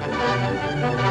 oh